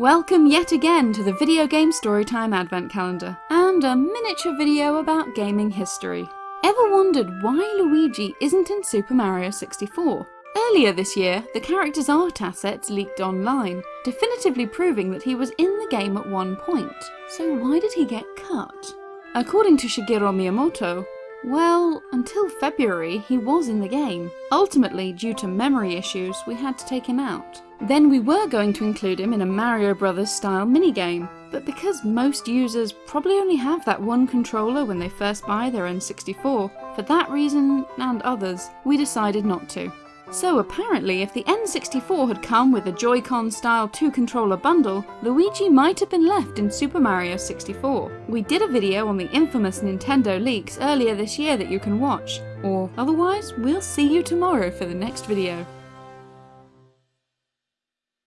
Welcome yet again to the Video Game Storytime Advent Calendar, and a miniature video about gaming history. Ever wondered why Luigi isn't in Super Mario 64? Earlier this year, the character's art assets leaked online, definitively proving that he was in the game at one point. So why did he get cut? According to Shigeru Miyamoto, well, until February he was in the game. Ultimately, due to memory issues, we had to take him out. Then we were going to include him in a Mario Brothers style minigame, but because most users probably only have that one controller when they first buy their N64, for that reason, and others, we decided not to. So apparently if the N64 had come with a Joy-Con style 2 controller bundle, Luigi might have been left in Super Mario 64. We did a video on the infamous Nintendo leaks earlier this year that you can watch, or otherwise we'll see you tomorrow for the next video.